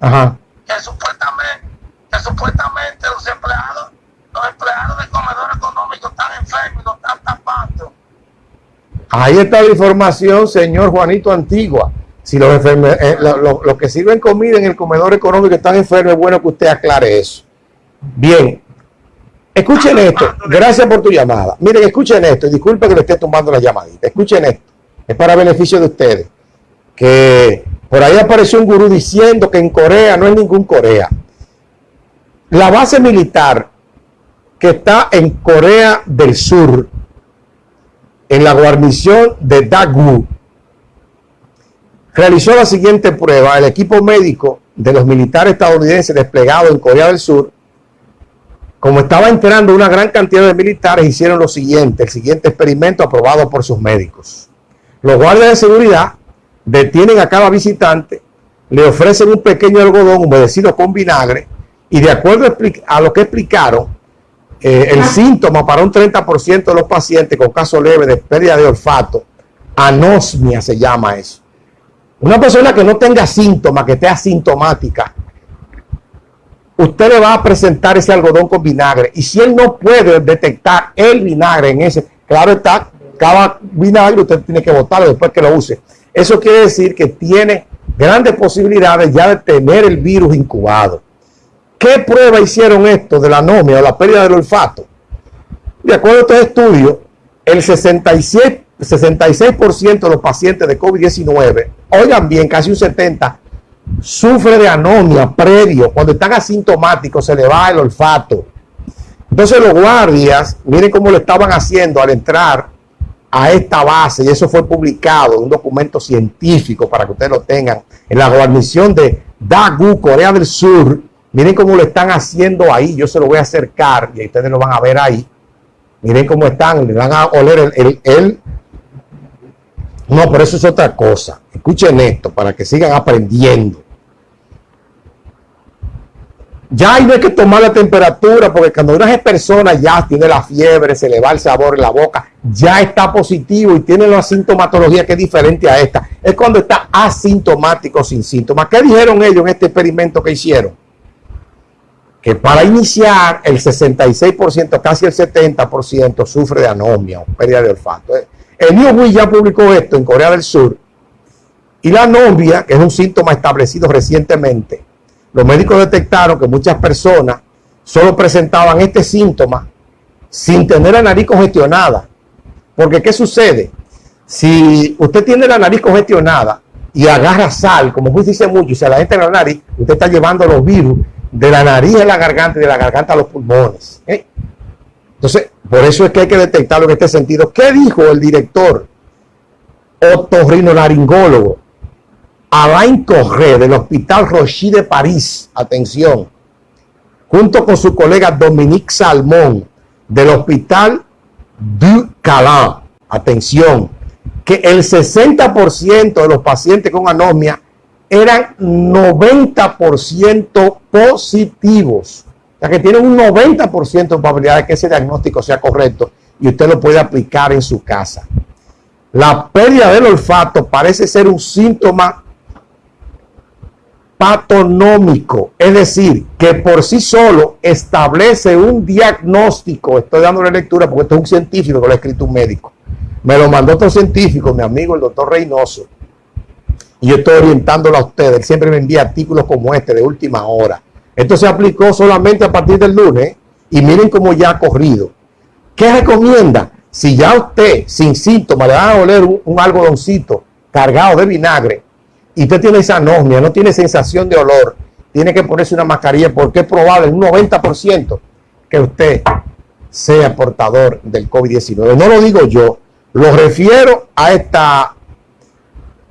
Ajá. Que supuestamente, que supuestamente los empleados, los empleados del comedor económico están enfermos y no están tapando. Ahí está la información, señor Juanito Antigua. Si los, eh, los que sirven comida en el comedor económico están enfermos, es bueno que usted aclare eso. Bien, escuchen esto. Gracias por tu llamada. Miren, escuchen esto. Y disculpe que le esté tomando la llamadita. Escuchen esto. Es para beneficio de ustedes. Que por ahí apareció un gurú diciendo que en Corea no es ningún Corea. La base militar que está en Corea del Sur, en la guarnición de Dagu, realizó la siguiente prueba. El equipo médico de los militares estadounidenses desplegados en Corea del Sur, como estaba entrando una gran cantidad de militares, hicieron lo siguiente, el siguiente experimento aprobado por sus médicos. Los guardias de seguridad detienen a cada visitante, le ofrecen un pequeño algodón humedecido con vinagre y de acuerdo a lo que explicaron, eh, el síntoma para un 30% de los pacientes con caso leve de pérdida de olfato, anosmia se llama eso, una persona que no tenga síntomas, que esté asintomática, usted le va a presentar ese algodón con vinagre. Y si él no puede detectar el vinagre en ese, claro está, cada vinagre usted tiene que botarlo después que lo use. Eso quiere decir que tiene grandes posibilidades ya de tener el virus incubado. ¿Qué prueba hicieron esto de la anomia o la pérdida del olfato? De acuerdo a este estudio, el 67 66% de los pacientes de COVID-19, oigan bien, casi un 70%, sufre de anomia previo. Cuando están asintomáticos se le va el olfato. Entonces los guardias, miren cómo lo estaban haciendo al entrar a esta base, y eso fue publicado en un documento científico para que ustedes lo tengan, en la guarnición de Dagu, Corea del Sur. Miren cómo lo están haciendo ahí, yo se lo voy a acercar y ustedes lo van a ver ahí. Miren cómo están, le van a oler el, el no, pero eso es otra cosa. Escuchen esto para que sigan aprendiendo. Ya hay que tomar la temperatura porque cuando una persona ya tiene la fiebre, se le va el sabor en la boca, ya está positivo y tiene la sintomatología que es diferente a esta. Es cuando está asintomático sin síntomas. ¿Qué dijeron ellos en este experimento que hicieron? Que para iniciar el 66%, casi el 70% sufre de anomia o pérdida de olfato. El Newsweek ya publicó esto en Corea del Sur. Y la anomia, que es un síntoma establecido recientemente, los médicos detectaron que muchas personas solo presentaban este síntoma sin tener la nariz congestionada. Porque ¿qué sucede? Si usted tiene la nariz congestionada y agarra sal, como usted dice mucho, y se la entra en la nariz, usted está llevando los virus de la nariz a la garganta y de la garganta a los pulmones. ¿eh? Entonces, por eso es que hay que detectarlo en este sentido. ¿Qué dijo el director otorrinolaringólogo Alain Corré del Hospital Rochy de París? Atención. Junto con su colega Dominique Salmón del Hospital du Calin. Atención. Que el 60% de los pacientes con anomia eran 90% positivos ya que tiene un 90% de probabilidad de que ese diagnóstico sea correcto y usted lo puede aplicar en su casa. La pérdida del olfato parece ser un síntoma patonómico, es decir, que por sí solo establece un diagnóstico. Estoy dándole lectura porque esto es un científico que lo ha escrito un médico. Me lo mandó otro científico, mi amigo el doctor Reynoso. Y yo estoy orientándolo a ustedes. Él siempre me envía artículos como este de última hora. Esto se aplicó solamente a partir del lunes y miren cómo ya ha corrido. ¿Qué recomienda? Si ya usted sin síntomas le va a oler un, algodoncito cargado de vinagre y usted tiene esa anosmia, no tiene sensación de olor, tiene que ponerse una mascarilla porque es probable un 90% que usted sea portador del COVID-19. No lo digo yo, lo refiero a esta,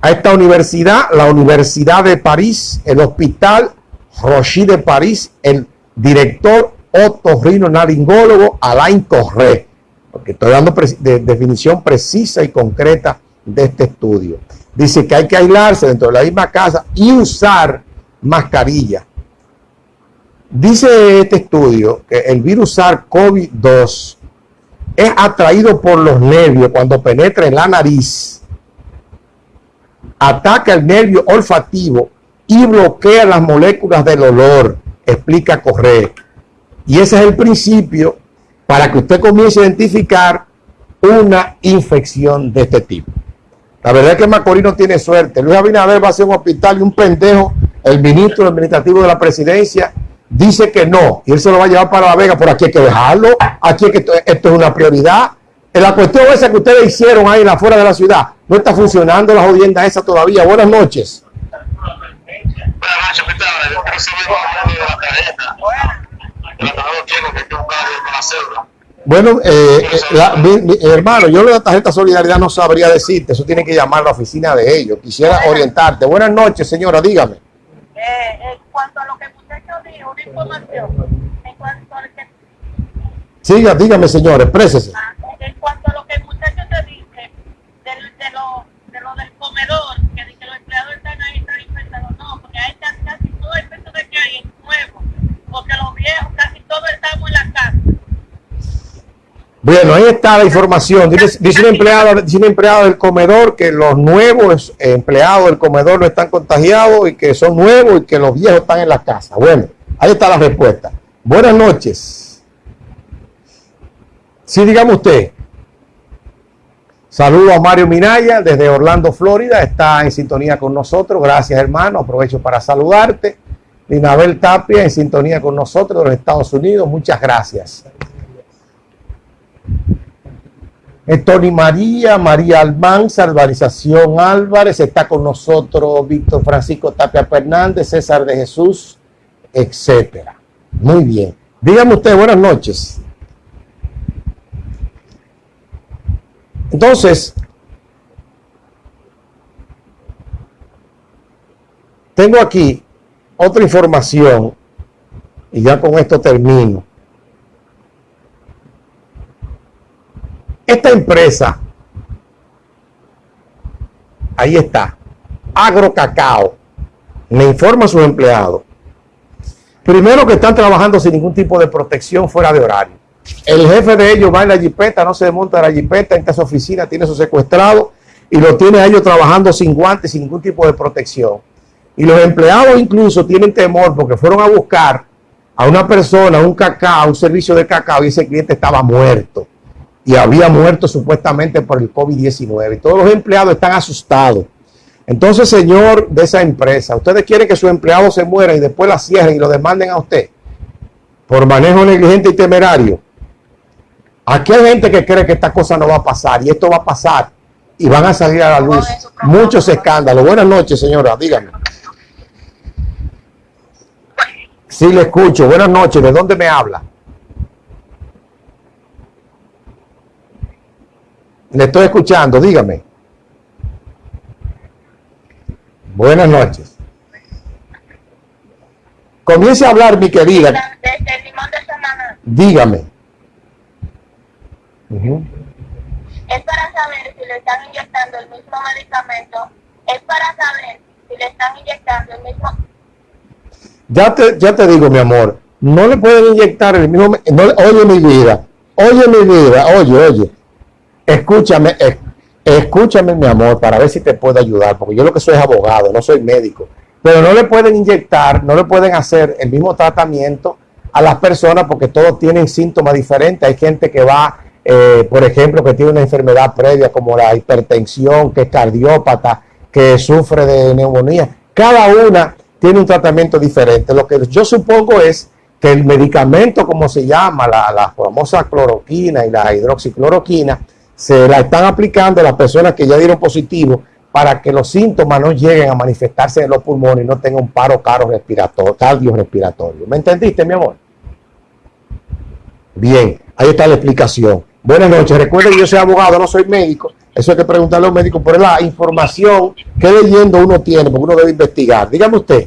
a esta universidad, la Universidad de París, el Hospital Rochy de París, el director otorrino-naringólogo Alain Corré, porque estoy dando definición precisa y concreta de este estudio. Dice que hay que aislarse dentro de la misma casa y usar mascarilla. Dice este estudio que el virus SARS-CoV-2 es atraído por los nervios cuando penetra en la nariz, ataca el nervio olfativo y bloquea las moléculas del olor, explica Correa. Y ese es el principio para que usted comience a identificar una infección de este tipo. La verdad es que Macorís no tiene suerte. Luis Abinader va a ser un hospital y un pendejo, el ministro administrativo de la presidencia, dice que no, y él se lo va a llevar para La Vega, por aquí hay que dejarlo, aquí es que esto, es una prioridad. En la cuestión esa que ustedes hicieron ahí en la fuera de la ciudad, no está funcionando la jodienda esa todavía. Buenas noches. Bueno, eh, eh hermano, yo de la tarjeta solidaridad no sabría decirte, eso tiene que llamar a la oficina de ellos. Quisiera orientarte. Buenas noches, señora, dígame. Eh, en cuanto a lo que muchacho dijo, una información. En cuanto a que... Siga, dígame, señor, exprésese. Ah, en cuanto a lo que el muchacho te dice, de, de, lo, de lo del comedor, que, que los empleados están ahí, están infectados. No, porque hay casi todo el peso de que hay es nuevo. Porque los viejos casi todos estamos en la casa. Bueno, ahí está la información. Dice, dice, un empleado, dice del comedor que los nuevos empleados del comedor no están contagiados y que son nuevos y que los viejos están en la casa. Bueno, ahí está la respuesta. Buenas noches. Sí, dígame usted. Saludo a Mario Minaya desde Orlando, Florida. Está en sintonía con nosotros. Gracias, hermano. Aprovecho para saludarte. Linabel Tapia en sintonía con nosotros de los Estados Unidos. Muchas gracias. Tony María, María Almanza, Albarización Álvarez, está con nosotros Víctor Francisco Tapia Fernández, César de Jesús, etcétera. Muy bien. Dígame usted, buenas noches. Entonces, tengo aquí otra información y ya con esto termino. Esta empresa, ahí está, Agrocacao, me informa a sus empleados. Primero que están trabajando sin ningún tipo de protección fuera de horario. El jefe de ellos va en la jipeta, no se desmonta de la jipeta, en su oficina, tiene su secuestrado y lo tiene a ellos trabajando sin guantes, sin ningún tipo de protección. Y los empleados incluso tienen temor porque fueron a buscar a una persona, un cacao, un servicio de cacao y ese cliente estaba muerto y había muerto supuestamente por el COVID-19. Y todos los empleados están asustados. Entonces, señor de esa empresa, ustedes quieren que su empleado se muera y después la cierren y lo demanden a usted por manejo negligente y temerario. Aquí hay gente que cree que esta cosa no va a pasar y esto va a pasar y van a salir a la luz muchos escándalos. Buenas noches, señora, dígame. Sí, le escucho. Buenas noches. ¿De dónde me habla? Le estoy escuchando, dígame. Buenas noches. Comience a hablar, mi querida. Dígame. Es para saber si le están inyectando el mismo medicamento. Es para saber si le están inyectando el mismo. Ya te, ya te digo, mi amor. No le pueden inyectar el mismo. oye, mi vida. Oye, mi vida. Oye, oye escúchame, escúchame mi amor para ver si te puedo ayudar, porque yo lo que soy es abogado, no soy médico, pero no le pueden inyectar, no le pueden hacer el mismo tratamiento a las personas porque todos tienen síntomas diferentes. Hay gente que va, eh, por ejemplo, que tiene una enfermedad previa como la hipertensión, que es cardiópata, que sufre de neumonía. Cada una tiene un tratamiento diferente. Lo que yo supongo es que el medicamento, como se llama, la, la famosa cloroquina y la hidroxicloroquina, se la están aplicando a las personas que ya dieron positivo para que los síntomas no lleguen a manifestarse en los pulmones y no tengan un paro caro respiratorio, cardiorrespiratorio. ¿Me entendiste, mi amor? Bien, ahí está la explicación. Buenas noches. Recuerden que yo soy abogado, no soy médico. Eso hay que preguntarle a los médicos por la información que leyendo uno tiene, porque uno debe investigar. Dígame usted.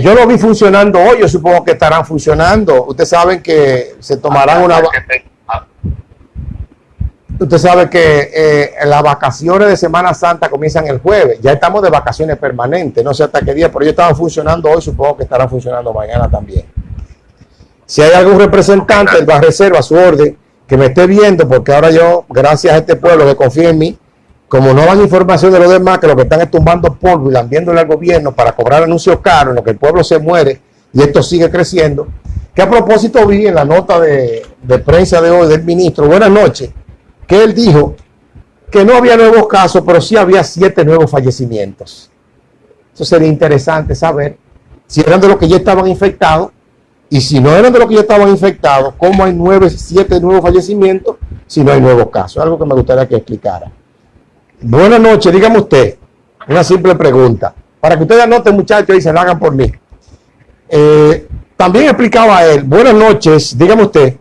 yo lo vi funcionando hoy, yo supongo que estarán funcionando. Ustedes saben que se tomarán una... Ah, Usted sabe que eh, las vacaciones de Semana Santa comienzan el jueves. Ya estamos de vacaciones permanentes, no sé hasta qué día, pero ellos estaban funcionando hoy, supongo que estarán funcionando mañana también. Si hay algún representante del Reserva a su orden que me esté viendo, porque ahora yo, gracias a este pueblo que confía en mí, como no dan información de los demás, que lo que están es tumbando polvo y lambiéndole al gobierno para cobrar anuncios caros en lo que el pueblo se muere y esto sigue creciendo, que a propósito vi en la nota de, de prensa de hoy del ministro, buenas noches, que él dijo que no había nuevos casos, pero sí había siete nuevos fallecimientos. Eso sería interesante saber si eran de los que ya estaban infectados y si no eran de los que ya estaban infectados, cómo hay nueve, siete nuevos fallecimientos si no hay nuevos casos. Algo que me gustaría que explicara. Buenas noches, dígame usted, una simple pregunta, para que ustedes anoten muchachos y se la hagan por mí. Eh, también explicaba él, buenas noches, dígame usted.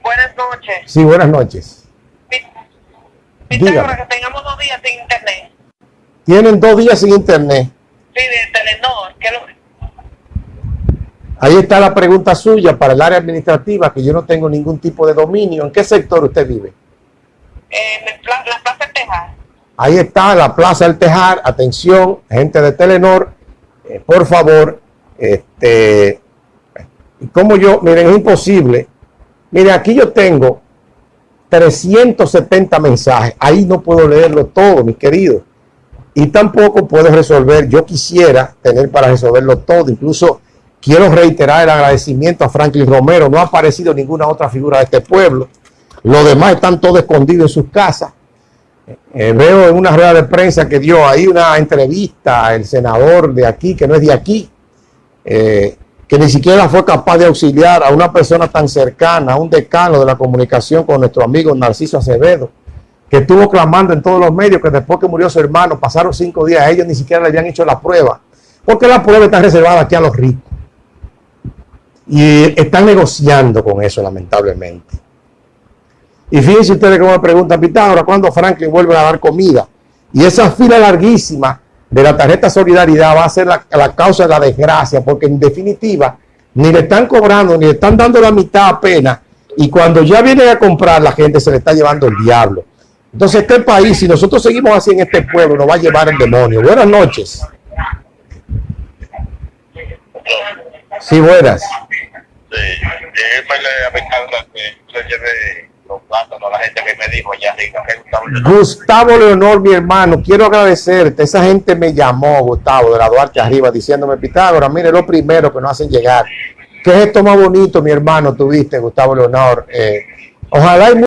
Buenas noches. Sí, buenas noches. Dígame. que tengamos dos días sin internet. Tienen dos días sin internet. Sí, de Telenor. Que lo, Ahí está la pregunta suya para el área administrativa, que yo no tengo ningún tipo de dominio. ¿En qué sector usted vive? Pla- la Plaza Tejas. Ahí está la Plaza del Tejar. Atención, gente de Telenor, eh, por favor, este, como yo, miren, es imposible. Miren, aquí yo tengo 370 mensajes. Ahí no puedo leerlo todo, mis queridos. Y tampoco puedo resolver. Yo quisiera tener para resolverlo todo. Incluso quiero reiterar el agradecimiento a Franklin Romero. No ha aparecido ninguna otra figura de este pueblo. Los demás están todos escondidos en sus casas. Eh, veo en una rueda de prensa que dio ahí una entrevista el senador de aquí, que no es de aquí, eh, que ni siquiera fue capaz de auxiliar a una persona tan cercana, a un decano de la comunicación con nuestro amigo Narciso Acevedo, que estuvo clamando en todos los medios que después que murió su hermano, pasaron cinco días, ellos ni siquiera le habían hecho la prueba, porque la prueba está reservada aquí a los ricos. Y están negociando con eso, lamentablemente. Y fíjense ustedes cómo me preguntan, Pitágoras, ¿cuándo Franklin vuelve a dar comida? Y esa fila larguísima de la tarjeta Solidaridad va a ser la, la causa de la desgracia, porque en definitiva ni le están cobrando, ni le están dando la mitad apenas, y cuando ya vienen a comprar, la gente se le está llevando el diablo. Entonces, este país, si nosotros seguimos así en este pueblo, nos va a llevar el demonio. Buenas noches. Sí, buenas. Sí, Gustavo Leonor, mi hermano, quiero agradecerte. Esa gente me llamó, Gustavo, de la Duarte arriba, diciéndome, Pitágoras, mire lo primero que nos hacen llegar. ¿Qué es esto más bonito, mi hermano, tuviste, Gustavo Leonor? Eh, ojalá y